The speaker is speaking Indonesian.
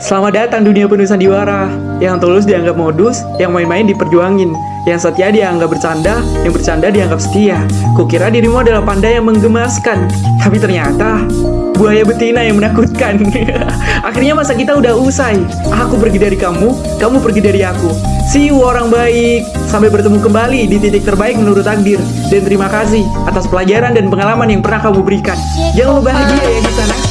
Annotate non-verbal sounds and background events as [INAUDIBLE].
Selamat datang dunia penuh sandiwara. Yang tulus dianggap modus, yang main-main diperjuangin. Yang setia dianggap bercanda, yang bercanda dianggap setia. Kukira dirimu adalah panda yang menggemaskan. Tapi ternyata buaya betina yang menakutkan. [LAUGHS] Akhirnya masa kita udah usai. Aku pergi dari kamu, kamu pergi dari aku. See you orang baik. Sampai bertemu kembali di titik terbaik menurut takdir. Dan terima kasih atas pelajaran dan pengalaman yang pernah kamu berikan. Jangan lupa bahagia ya di sana.